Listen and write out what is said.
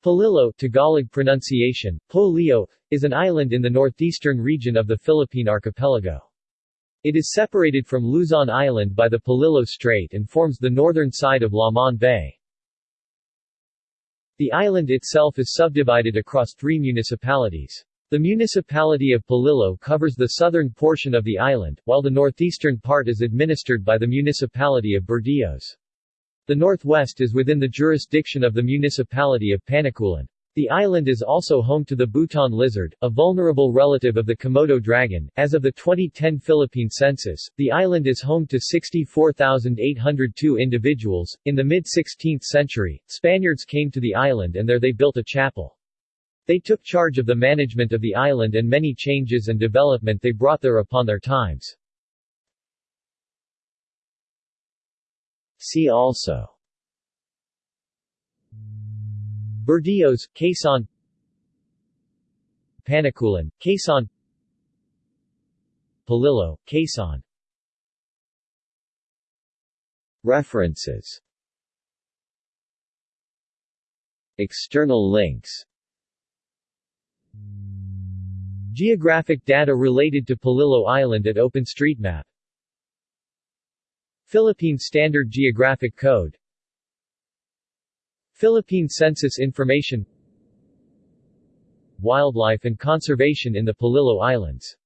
Polillo Tagalog pronunciation, Polillo, is an island in the northeastern region of the Philippine archipelago. It is separated from Luzon Island by the Polillo Strait and forms the northern side of Lamon Bay. The island itself is subdivided across three municipalities. The municipality of Polillo covers the southern portion of the island, while the northeastern part is administered by the municipality of Burdeos. The northwest is within the jurisdiction of the municipality of Panukulan. The island is also home to the butaan lizard, a vulnerable relative of the Komodo dragon. As of the 2010 Philippine census, the island is home to 64,802 individuals. In the mid 16th century, Spaniards came to the island and there they built a chapel. They took charge of the management of the island and many changes and development they brought there upon their times. See also. Burdeos, Quezon. Panukulan, Quezon. Polillo, Quezon. References. External links. Geographic data related to Polillo Island at OpenStreetMap Philippine Standard Geographic Code. Philippine Census Information. Wildlife and conservation in the Polillo Islands